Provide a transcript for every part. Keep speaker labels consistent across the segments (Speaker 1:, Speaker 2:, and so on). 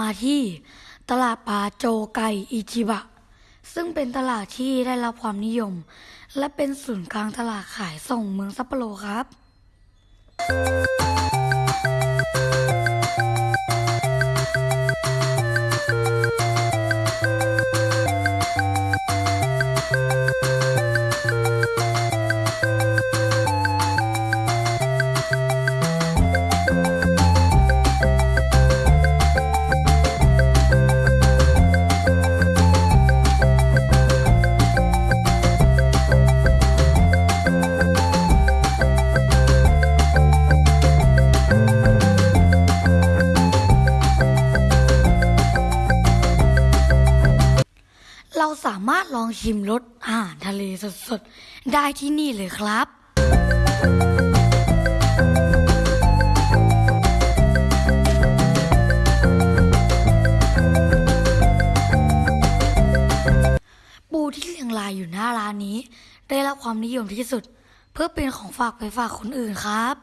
Speaker 1: มาที่ตลาดปลาโจไกอิจิบะ ซึ่งเป็นตลาดที่ได้รับความนิยม และเป็นศูนย์กลางตลาดขายส่งเมืองซัปโปโรครับ ชิมรสอาหารทะเลสดๆ ได้ที่นี่เลยครับ ปูที่เรียงรายอยู่หน้าร้านนี้ ได้รับความนิยมที่สุด เพื่อเป็นของฝากไปฝากคนอื่นครับ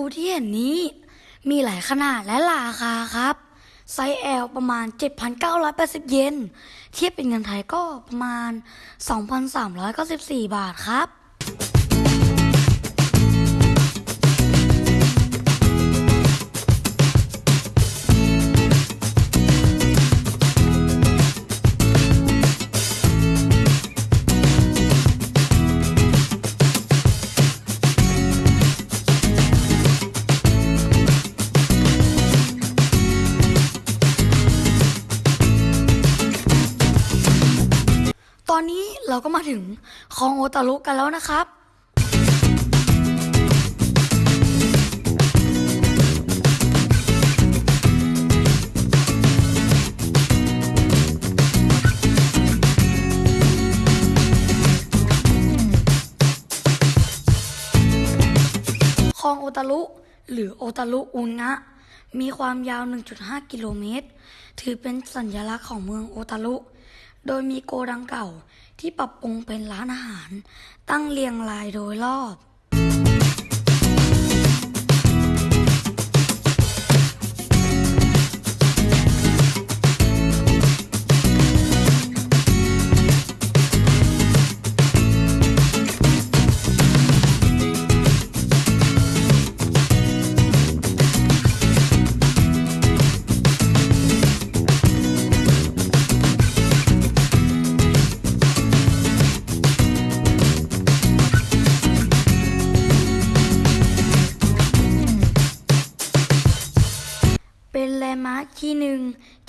Speaker 1: ปูที่เห็นนี้ มีหลายขนาดและราคาครับ ไซส์ L ประมาณ 7,980 เยน เทียบเป็นเงินไทยก็ประมาณ 2,394 บาทครับ ถึงคลองโอตารุกันแล้วนะครับคลองโอตารุหรือโอตารุอุนะมีความยาว 1.5 กิโลเมตร ถือเป็นสัญลักษณ์ของเมืองโอตารุ โดยมีโกดังเก่าที่ปรับปรุงเป็นร้านอาหาร ตั้งเรียงรายโดยรอบ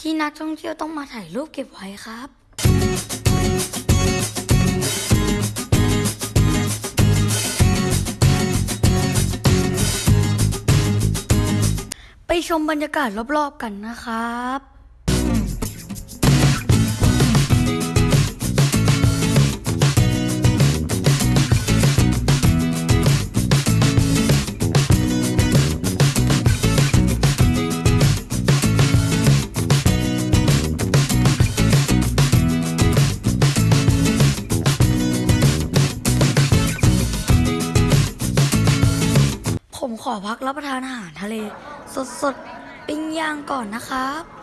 Speaker 1: ที่นักท่องเที่ยวต้องมาถ่ายรูปเก็บไว้ครับ ไปชมบรรยากาศรอบๆกันนะครับ พักรับประทานอาหารทะเล สดๆปิ้งย่างก่อนนะครับ「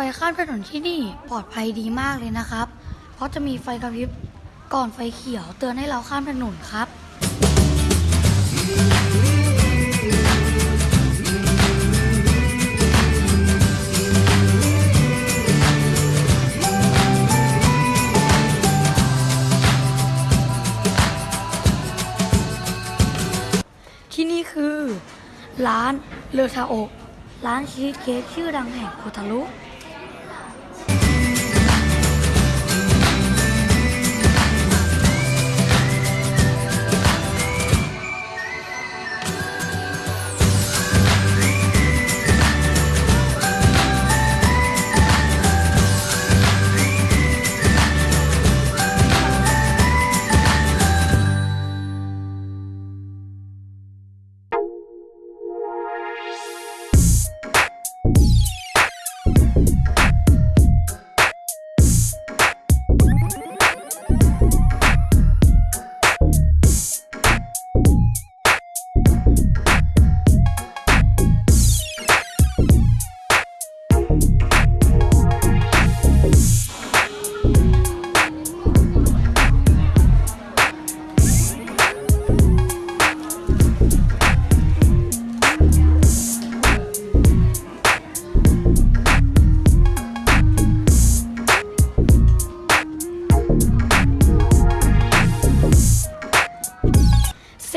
Speaker 1: ไฟข้ามถนนที่นี่ปลอดภัยดีมากเลยนะครับ เพราะจะมีไฟกระพริบก่อนไฟเขียวเตือนให้เราข้ามถนนครับที่นี่คือ ร้านเลอทาโอร้านชีสเค้กชื่อดังแห่งโอทารุ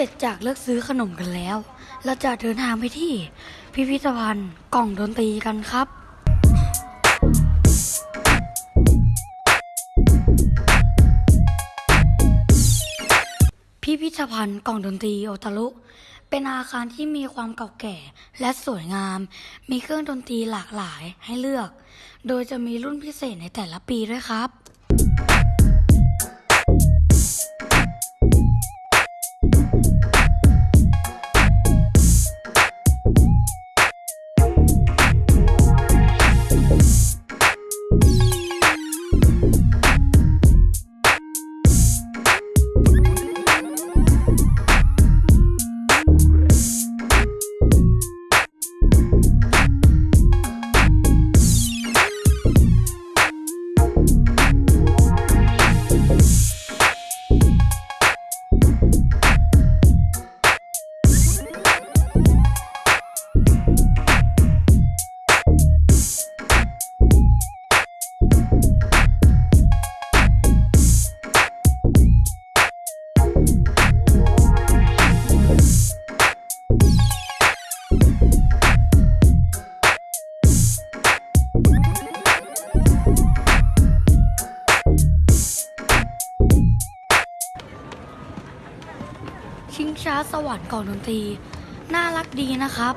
Speaker 1: ร็จจากเลือกซื้อขนมกันแล้ว เราจะเดินทางไปที่ พิพิธภัณฑ์กล่องดนตรีกันครับ พิพิธภัณฑ์กล่องดนตรีโอตารุเป็นอาคารที่มีความเก่าแก่และสวยงาม มีเครื่องดนตรีหลากหลายให้เลือก โดยจะมีรุ่นพิเศษในแต่ละปีด้วยครับ ชิงช้าสวรรค์ก่อนดนตรี น่ารักดีนะครับ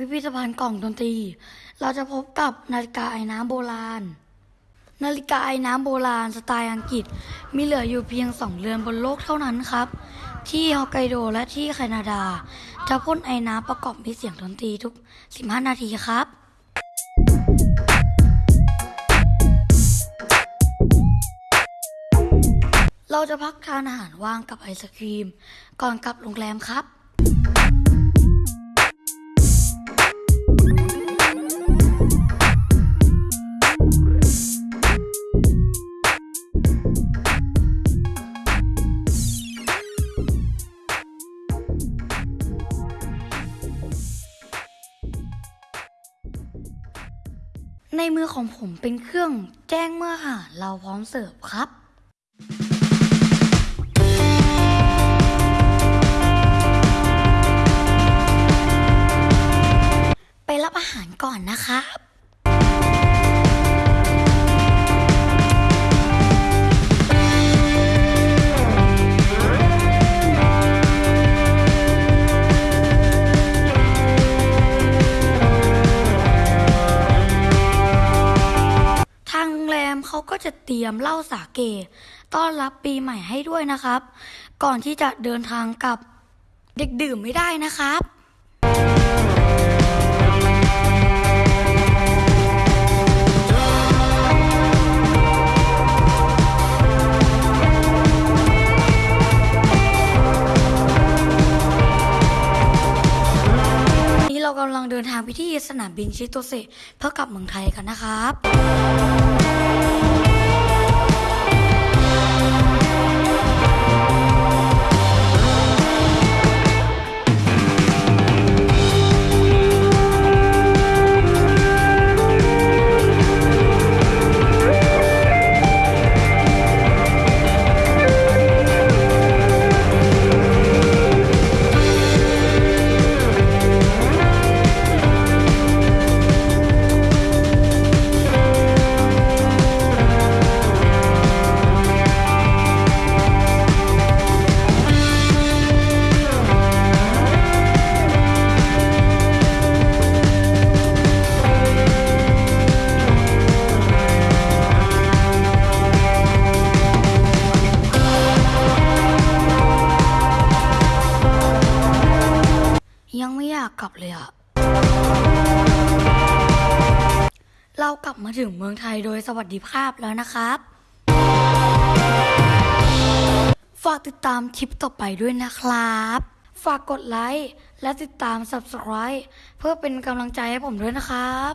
Speaker 1: พิพิธภัณฑ์กล่องดนตรี เราจะพบกับนาฬิกาไอ้น้ำโบราณ นาฬิกาไอ้น้ำโบราณสไตล์อังกฤษ มีเหลืออยู่เพียงสองเรือนบนโลกเท่านั้นครับ ที่ฮอกไกโดและที่แคนาดา จะพ่นไอ้น้ำประกอบมีเสียงดนตรีทุก 15 นาทีครับเราจะพักทานอาหารว่างกับไอศครีม ก่อนกลับโรงแรมครับ มือของผมเป็นเครื่องแจ้งเมื่ออาหารเราพร้อมเสิร์ฟครับไปรับอาหารก่อนนะครับ「 ตรียมเหล้าสาเก ต้อนรับปีใหม่ให้ด้วยนะครับ ก่อนที่จะเดินทางกลับเด็กดื่มไม่ได้นะครับนี่เรากำลังเดินทางไปที่สนามบินชิโตเซเพื่อกลับเมืองไทยกันนะครับ ยังไม่อยากกลับเลยอะเรากลับมาถึงเมืองไทยโดยสวัสดิภาพแล้วนะครับ ฝากติดตามคลิปต่อไปด้วยนะครับ ฝากกดไลค์และติดตาม subscribe เพื่อเป็นกำลังใจให้ผมด้วยนะครับ